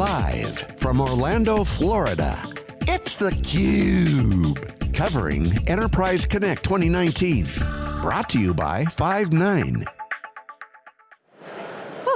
Live from Orlando, Florida, it's theCUBE. Covering Enterprise Connect 2019. Brought to you by Five9.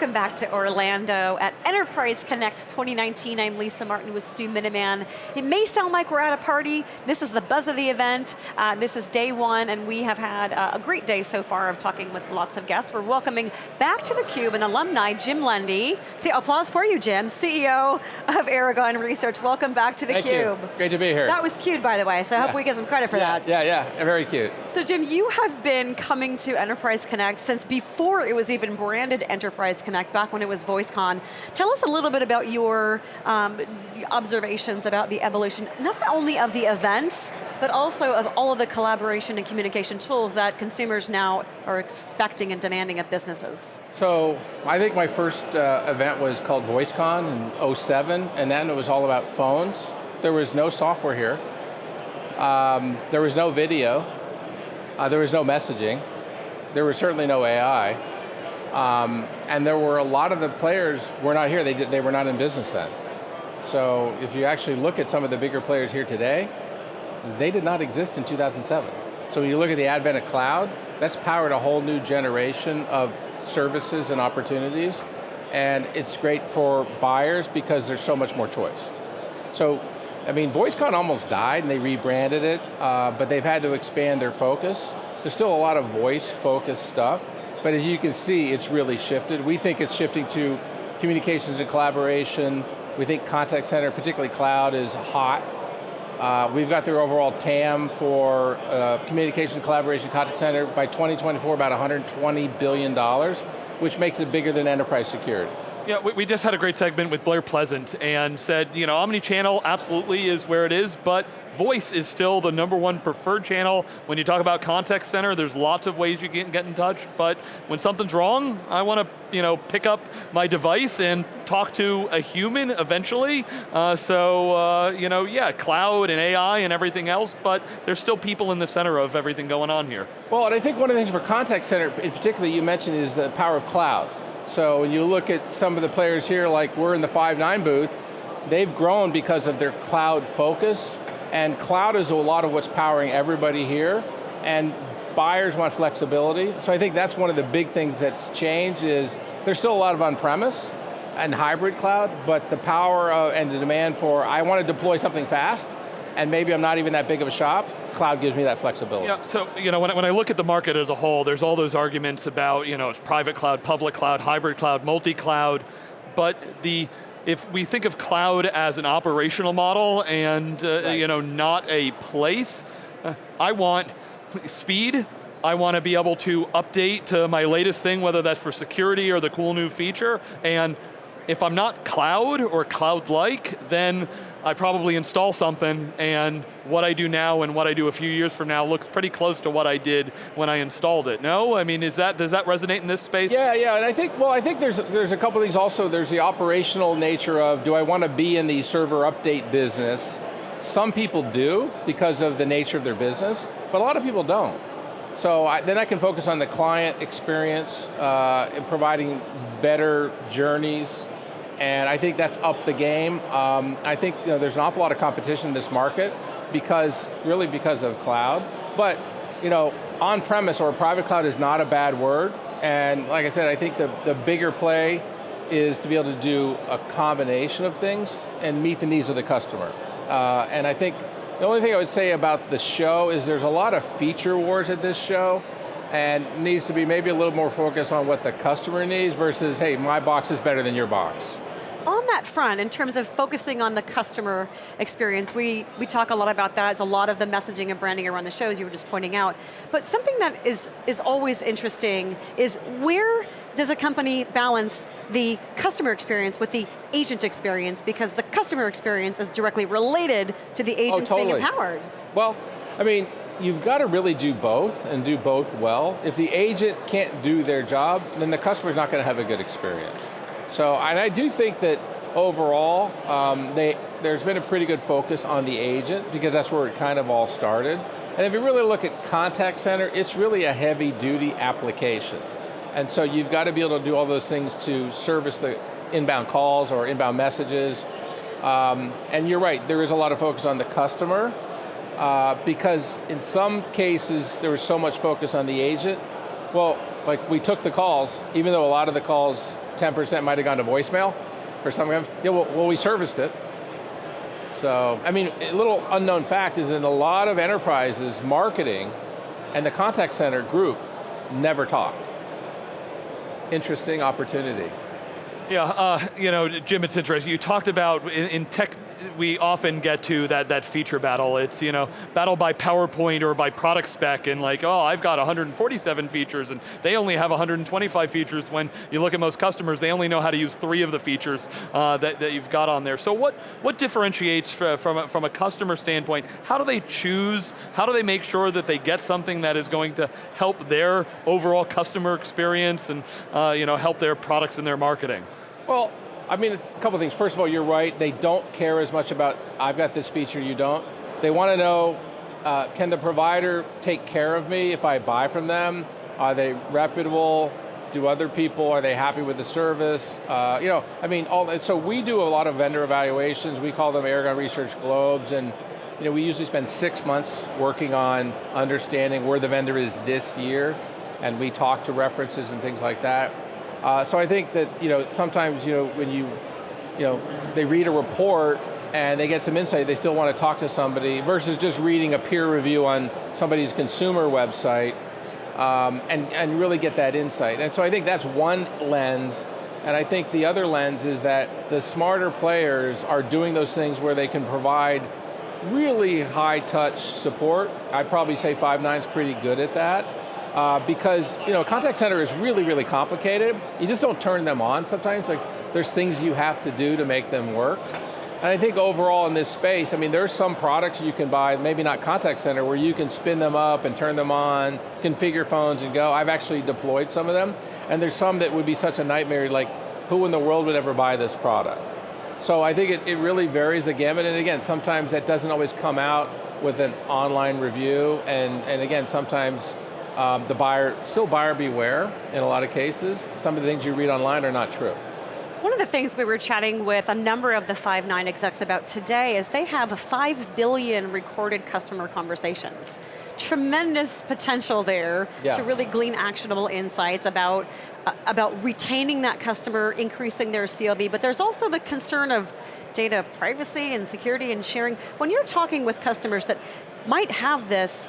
Welcome back to Orlando at Enterprise Connect 2019. I'm Lisa Martin with Stu Miniman. It may sound like we're at a party. This is the buzz of the event. Uh, this is day one, and we have had uh, a great day so far of talking with lots of guests. We're welcoming back to theCUBE an alumni, Jim Lundy. See, applause for you, Jim, CEO of Aragon Research. Welcome back to theCUBE. Thank you. Great to be here. That was cute, by the way, so I yeah. hope we get some credit for yeah, that. Yeah, yeah, very cute. So Jim, you have been coming to Enterprise Connect since before it was even branded Enterprise Connect Connect back when it was VoiceCon. Tell us a little bit about your um, observations about the evolution, not only of the event, but also of all of the collaboration and communication tools that consumers now are expecting and demanding of businesses. So, I think my first uh, event was called VoiceCon in 07, and then it was all about phones. There was no software here. Um, there was no video. Uh, there was no messaging. There was certainly no AI. Um, and there were a lot of the players were not here, they, did, they were not in business then. So if you actually look at some of the bigger players here today, they did not exist in 2007. So when you look at the advent of cloud, that's powered a whole new generation of services and opportunities, and it's great for buyers because there's so much more choice. So, I mean, VoiceCon almost died and they rebranded it, uh, but they've had to expand their focus. There's still a lot of voice-focused stuff, but as you can see, it's really shifted. We think it's shifting to communications and collaboration. We think contact center, particularly cloud, is hot. Uh, we've got their overall TAM for uh, communication, collaboration, contact center by 2024 about 120 billion dollars, which makes it bigger than enterprise security. Yeah, we, we, just had a great segment with Blair Pleasant and said, you know, omni-channel absolutely is where it is, but voice is still the number one preferred channel. When you talk about contact center, there's lots of ways you can get in touch, but when something's wrong, I want to, you know, pick up my device and talk to a human eventually. Uh, so, uh, you know, yeah, cloud and AI and everything else, but there's still people in the center of everything going on here. Well, and I think one of the things for contact center, in particular, you mentioned is the power of cloud. So when you look at some of the players here, like we're in the Five9 booth, they've grown because of their cloud focus, and cloud is a lot of what's powering everybody here, and buyers want flexibility. So I think that's one of the big things that's changed is there's still a lot of on-premise and hybrid cloud, but the power of, and the demand for, I want to deploy something fast, and maybe I'm not even that big of a shop, cloud gives me that flexibility. Yeah, so you know, when I, when I look at the market as a whole, there's all those arguments about, you know, it's private cloud, public cloud, hybrid cloud, multi-cloud, but the, if we think of cloud as an operational model and, uh, right. you know, not a place, uh, I want speed, I want to be able to update to my latest thing, whether that's for security or the cool new feature, and if I'm not cloud or cloud-like, then I probably install something and what I do now and what I do a few years from now looks pretty close to what I did when I installed it. No? I mean, is that, does that resonate in this space? Yeah, yeah, and I think, well, I think there's, there's a couple things also. There's the operational nature of, do I want to be in the server update business? Some people do because of the nature of their business, but a lot of people don't. So I, then I can focus on the client experience, uh, providing better journeys, and I think that's up the game. Um, I think you know, there's an awful lot of competition in this market because, really because of cloud. But, you know, on-premise or private cloud is not a bad word. And like I said, I think the, the bigger play is to be able to do a combination of things and meet the needs of the customer. Uh, and I think the only thing I would say about the show is there's a lot of feature wars at this show and needs to be maybe a little more focused on what the customer needs versus, hey, my box is better than your box that front, in terms of focusing on the customer experience, we, we talk a lot about that. It's a lot of the messaging and branding around the shows you were just pointing out. But something that is, is always interesting is where does a company balance the customer experience with the agent experience because the customer experience is directly related to the agents oh, totally. being empowered. Well, I mean, you've got to really do both and do both well. If the agent can't do their job, then the customer's not going to have a good experience. So, and I do think that overall, um, they, there's been a pretty good focus on the agent because that's where it kind of all started. And if you really look at contact center, it's really a heavy duty application. And so you've got to be able to do all those things to service the inbound calls or inbound messages. Um, and you're right, there is a lot of focus on the customer, uh, because in some cases there was so much focus on the agent. Well, like we took the calls, even though a lot of the calls, 10% might have gone to voicemail for some of yeah, well, well we serviced it. So, I mean, a little unknown fact is in a lot of enterprises, marketing and the contact center group never talk. Interesting opportunity. Yeah, uh, you know, Jim, it's interesting. You talked about in, in, tech, we often get to that, that feature battle. It's, you know, battle by PowerPoint or by product spec and like, oh, I've got 147 features and they only have 125 features when you look at most customers, they only know how to use three of the features uh, that, that you've got on there. So what, what differentiates from a, from a customer standpoint? How do they choose, how do they make sure that they get something that is going to help their overall customer experience and uh, you know, help their products and their marketing? Well, I mean, a couple things. First of all, you're right. They don't care as much about, I've got this feature, you don't. They want to know, uh, can the provider take care of me if I buy from them? Are they reputable? Do other people, are they happy with the service? Uh, you know, I mean, all, so we do a lot of vendor evaluations. We call them Aragon Research Globes, and you know, we usually spend six months working on understanding where the vendor is this year, and we talk to references and things like that. Uh, so I think that you know sometimes you know when you you know they read a report and they get some insight, they still want to talk to somebody versus just reading a peer review on somebody's consumer website um, and, and really get that insight. And so I think that's one lens, and I think the other lens is that the smarter players are doing those things where they can provide really high touch support. I'd probably say Five9's pretty good at that uh, because you know contact center is really, really complicated. You just don't turn them on sometimes. Like there's things you have to do to make them work. And I think overall in this space, I mean, there's some products you can buy, maybe not contact center, where you can spin them up and turn them on, configure phones and go. I've actually deployed some of them. And there's some that would be such a nightmare, like who in the world would ever buy this product? So I think it, it really varies the gamut, and again, sometimes that doesn't always come out with an online review, and, and again, sometimes um, the buyer, still buyer beware in a lot of cases. Some of the things you read online are not true. One of the things we were chatting with a number of the Five9 execs about today is they have 5 billion recorded customer conversations. Tremendous potential there yeah. to really glean actionable insights about, uh, about retaining that customer, increasing their CLV, but there's also the concern of data privacy and security and sharing. When you're talking with customers that might have this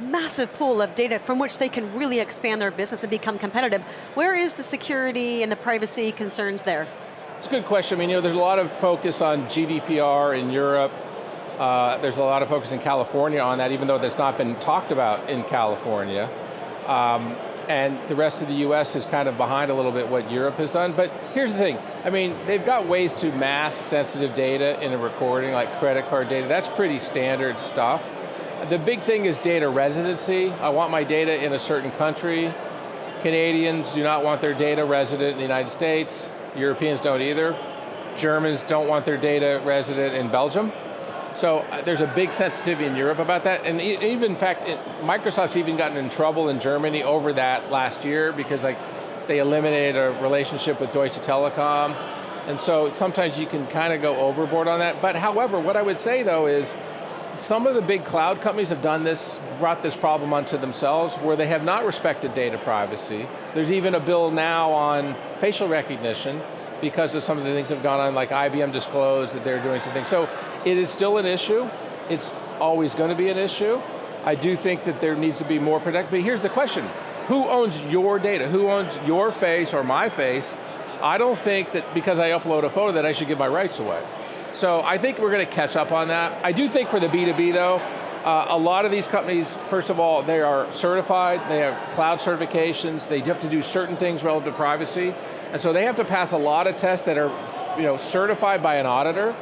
massive pool of data from which they can really expand their business and become competitive. Where is the security and the privacy concerns there? It's a good question. I mean, you know, there's a lot of focus on GDPR in Europe. Uh, there's a lot of focus in California on that, even though that's not been talked about in California. Um, and the rest of the US is kind of behind a little bit what Europe has done. But here's the thing, I mean, they've got ways to mask sensitive data in a recording, like credit card data. That's pretty standard stuff. The big thing is data residency. I want my data in a certain country. Canadians do not want their data resident in the United States. Europeans don't either. Germans don't want their data resident in Belgium. So uh, there's a big sensitivity in Europe about that, and even in fact, it, Microsoft's even gotten in trouble in Germany over that last year because like they eliminated a relationship with Deutsche Telekom, and so sometimes you can kind of go overboard on that. But however, what I would say though is, some of the big cloud companies have done this, brought this problem onto themselves where they have not respected data privacy. There's even a bill now on facial recognition because of some of the things that have gone on, like IBM disclosed that they're doing something. So it is still an issue. It's always going to be an issue. I do think that there needs to be more protection, but here's the question. Who owns your data? Who owns your face or my face? I don't think that because I upload a photo that I should give my rights away. So I think we're going to catch up on that. I do think for the B2B though, uh, a lot of these companies, first of all, they are certified, they have cloud certifications, they have to do certain things relative to privacy, and so they have to pass a lot of tests that are you know, certified by an auditor.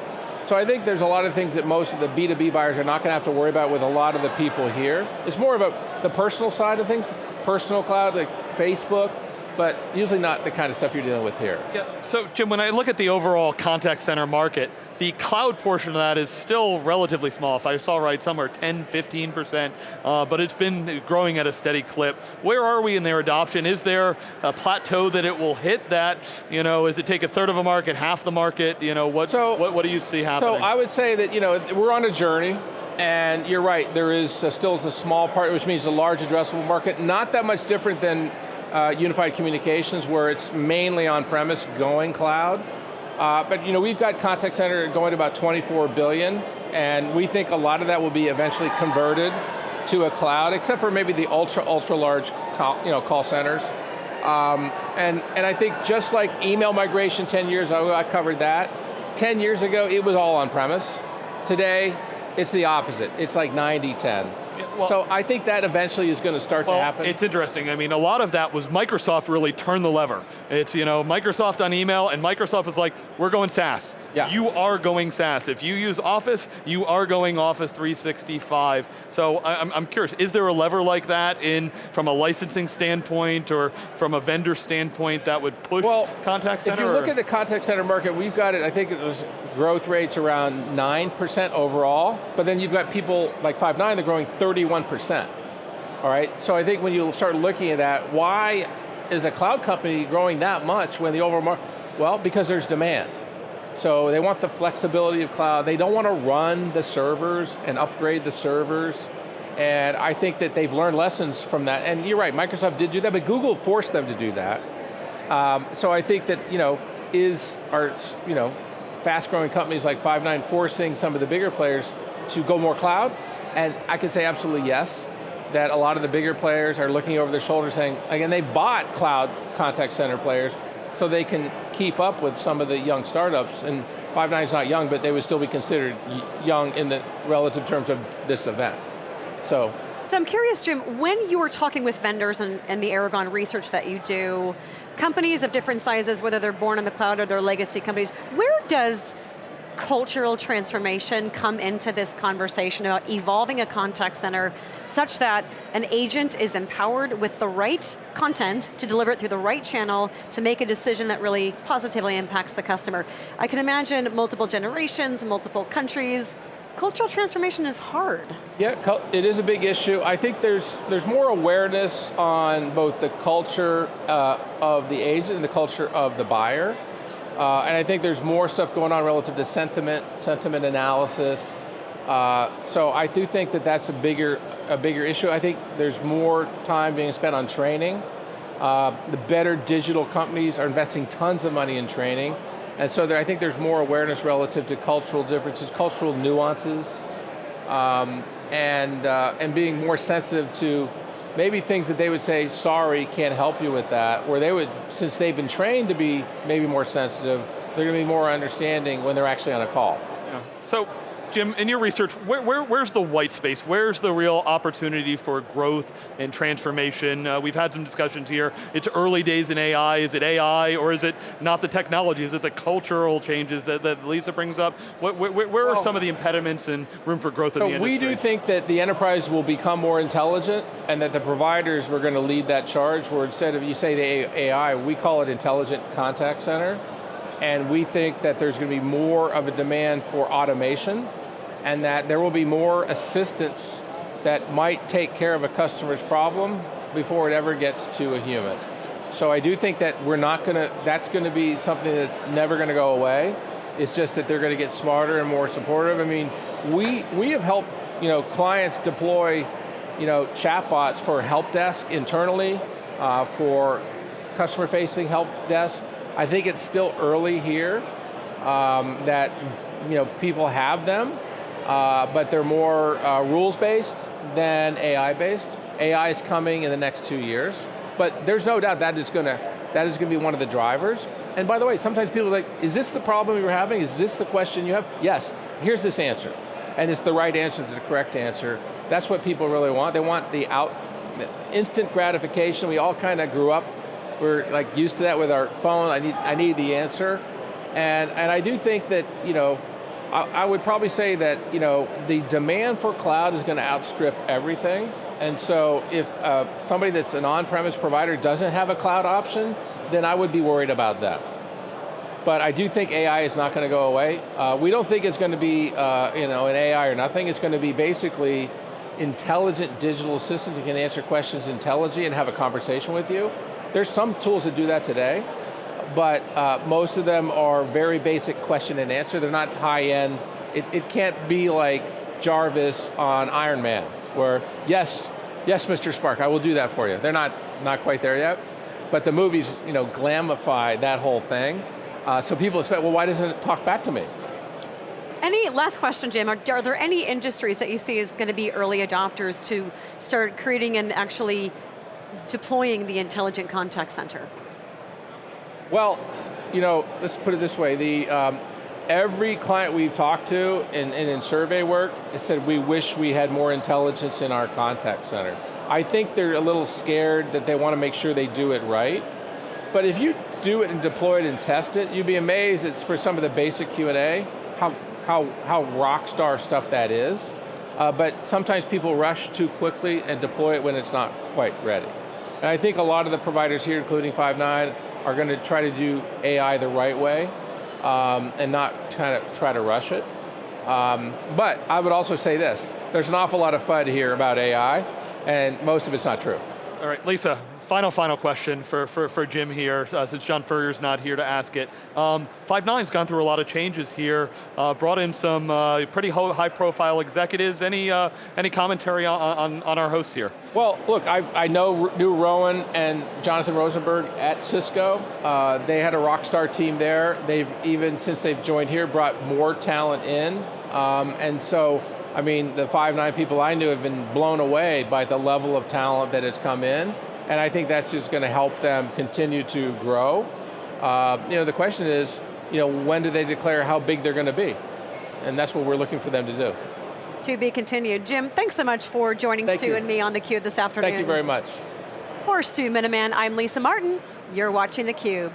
So I think there's a lot of things that most of the B2B buyers are not going to have to worry about with a lot of the people here. It's more about the personal side of things, personal cloud, like Facebook, but usually not the kind of stuff you're dealing with here. Yeah. So Jim, when I look at the overall contact center market, the cloud portion of that is still relatively small. If I saw right, somewhere 10, 15%, uh, but it's been growing at a steady clip. Where are we in their adoption? Is there a plateau that it will hit that, you know, is it take a third of a market, half the market, you know, what, so, what, what do you see happening? So I would say that, you know, we're on a journey, and you're right, there is a, still a small part, which means a large addressable market, not that much different than uh, unified communications where it's mainly on-premise going cloud. Uh, but you know, we've got contact center going to about 24 billion, and we think a lot of that will be eventually converted to a cloud, except for maybe the ultra, ultra large call, you know, call centers. Um, and, and I think just like email migration 10 years ago, I covered that. 10 years ago, it was all on-premise. Today, it's the opposite. It's like 90-10. Well, so I think that eventually is going to start well, to happen. It's interesting. I mean, a lot of that was Microsoft really turned the lever. It's, you know, Microsoft on email, and Microsoft was like, we're going SaaS. Yeah. You are going SaaS. If you use Office, you are going Office 365. So I'm, I'm curious, is there a lever like that in, from a licensing standpoint or from a vendor standpoint that would push well, contact center? If you look at the contact center market, we've got it, I think it was growth rates around 9% overall, but then you've got people like Five9 that are growing 31%. All right, so I think when you start looking at that, why is a cloud company growing that much when the overall market, well, because there's demand. So they want the flexibility of cloud. They don't want to run the servers and upgrade the servers. And I think that they've learned lessons from that. And you're right, Microsoft did do that, but Google forced them to do that. Um, so I think that, you know, is, are, you know, fast growing companies like Five9 forcing some of the bigger players to go more cloud? And I can say absolutely yes, that a lot of the bigger players are looking over their shoulder saying, again, they bought cloud contact center players so they can keep up with some of the young startups. And Five9 is not young, but they would still be considered young in the relative terms of this event. So. So I'm curious, Jim, when you were talking with vendors and, and the Aragon research that you do, companies of different sizes, whether they're born in the cloud or they're legacy companies, where does cultural transformation come into this conversation about evolving a contact center such that an agent is empowered with the right content to deliver it through the right channel to make a decision that really positively impacts the customer. I can imagine multiple generations, multiple countries, cultural transformation is hard. Yeah, it is a big issue. I think there's there's more awareness on both the culture uh, of the agent and the culture of the buyer. Uh, and I think there's more stuff going on relative to sentiment, sentiment analysis. Uh, so I do think that that's a bigger, a bigger issue. I think there's more time being spent on training. Uh, the better digital companies are investing tons of money in training. And so there, I think there's more awareness relative to cultural differences, cultural nuances, um, and, uh, and being more sensitive to maybe things that they would say, sorry, can't help you with that, where they would, since they've been trained to be maybe more sensitive, they're going to be more understanding when they're actually on a call. Yeah. So Jim, in your research, where, where, where's the white space? Where's the real opportunity for growth and transformation? Uh, we've had some discussions here. It's early days in AI. Is it AI or is it not the technology? Is it the cultural changes that, that Lisa brings up? Where, where, where well, are some of the impediments and room for growth so in the industry? We do think that the enterprise will become more intelligent and that the providers were going to lead that charge where instead of you say the AI, we call it intelligent contact center and we think that there's going to be more of a demand for automation and that there will be more assistance that might take care of a customer's problem before it ever gets to a human. So I do think that we're not going to, that's going to be something that's never going to go away. It's just that they're going to get smarter and more supportive. I mean, we, we have helped you know, clients deploy you know, chatbots for help desk internally, uh, for customer-facing help desk. I think it's still early here um, that you know, people have them, uh, but they're more uh, rules-based than AI-based. AI is coming in the next two years, but there's no doubt that is going to that is going to be one of the drivers. And by the way, sometimes people are like, is this the problem you're having? Is this the question you have? Yes, here's this answer. And it's the right answer, the correct answer. That's what people really want. They want the out, instant gratification. We all kind of grew up, we're like used to that with our phone. I need, I need the answer. And, and I do think that, you know, I, I would probably say that you know the demand for cloud is going to outstrip everything. And so if uh, somebody that's an on-premise provider doesn't have a cloud option, then I would be worried about that. But I do think AI is not going to go away. Uh, we don't think it's going to be uh, you know, an AI or nothing. It's going to be basically intelligent digital assistant that can answer questions intelligently and have a conversation with you. There's some tools that do that today, but uh, most of them are very basic question and answer. They're not high end. It, it can't be like Jarvis on Iron Man, where yes, yes, Mr. Stark, I will do that for you. They're not, not quite there yet, but the movies you know, glamify that whole thing. Uh, so people expect, well, why doesn't it talk back to me? Any, last question, Jim, are, are there any industries that you see as going to be early adopters to start creating and actually deploying the intelligent contact center? Well, you know, let's put it this way, the, um, every client we've talked to and, in survey work said we wish we had more intelligence in our contact center. I think they're a little scared that they want to make sure they do it right. But if you do it and deploy it and test it, you'd be amazed it's for some of the basic Q&A, how how, how rock star stuff that is. Uh, but sometimes people rush too quickly and deploy it when it's not quite ready. And I think a lot of the providers here, including Five9, are going to try to do AI the right way um, and not kind of try to rush it. Um, but I would also say this, there's an awful lot of FUD here about AI, and most of it's not true. All right, Lisa, final, final question for, for, for Jim here, uh, since John Furrier's not here to ask it. Um, Five9's gone through a lot of changes here, uh, brought in some uh, pretty high profile executives. Any, uh, any commentary on, on, on, our hosts here? Well, look, I, I know knew Rowan and Jonathan Rosenberg at Cisco. Uh, they had a rock star team there. They've even, since they've joined here, brought more talent in. Um, and so, I mean, the Five9 people I knew have been blown away by the level of talent that has come in and I think that's just going to help them continue to grow. Uh, you know, the question is, you know, when do they declare how big they're going to be? And that's what we're looking for them to do. To be continued. Jim, thanks so much for joining Thank Stu you. and me on theCUBE this afternoon. Thank you very much. For Stu Miniman, I'm Lisa Martin. You're watching theCUBE.